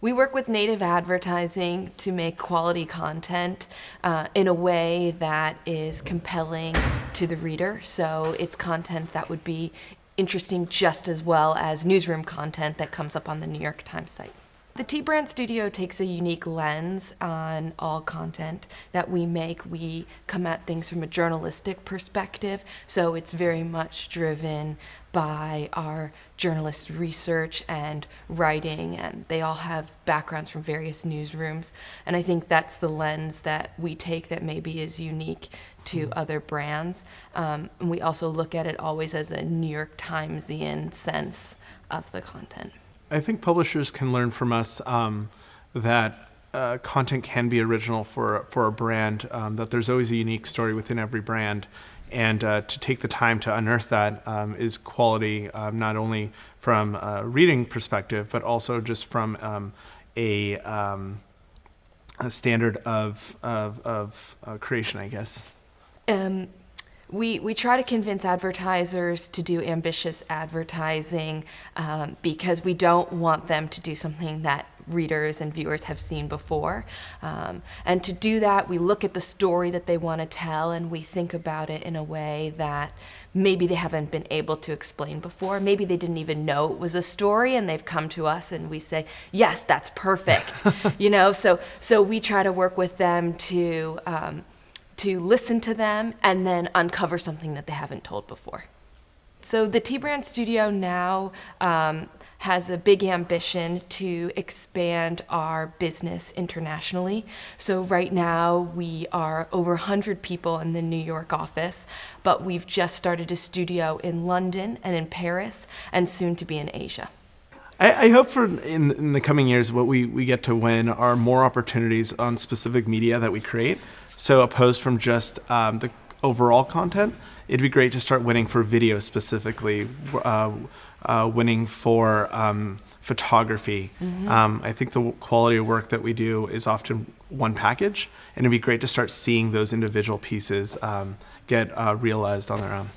We work with native advertising to make quality content uh, in a way that is compelling to the reader. So it's content that would be interesting just as well as newsroom content that comes up on the New York Times site. The T Brand Studio takes a unique lens on all content that we make. We come at things from a journalistic perspective, so it's very much driven by our journalist research and writing, and they all have backgrounds from various newsrooms. And I think that's the lens that we take that maybe is unique to mm-hmm. other brands. Um, and we also look at it always as a New York Timesian sense of the content. I think publishers can learn from us um, that uh, content can be original for for a brand. Um, that there's always a unique story within every brand, and uh, to take the time to unearth that um, is quality, um, not only from a reading perspective, but also just from um, a, um, a, standard of of, of uh, creation, I guess. We, we try to convince advertisers to do ambitious advertising um, because we don't want them to do something that readers and viewers have seen before. Um, and to do that, we look at the story that they want to tell and we think about it in a way that maybe they haven't been able to explain before. Maybe they didn't even know it was a story and they've come to us and we say, yes, that's perfect. you know, so, so we try to work with them to um, to listen to them and then uncover something that they haven't told before. So the T-Brand Studio now um, has a big ambition to expand our business internationally. So right now we are over 100 people in the New York office, but we've just started a studio in London and in Paris and soon to be in Asia. I, I hope for in, in the coming years what we, we get to win are more opportunities on specific media that we create. So opposed from just um, the overall content, it'd be great to start winning for video specifically, uh, uh, winning for um, photography. Mm-hmm. Um, I think the quality of work that we do is often one package, and it'd be great to start seeing those individual pieces um, get uh, realized on their own.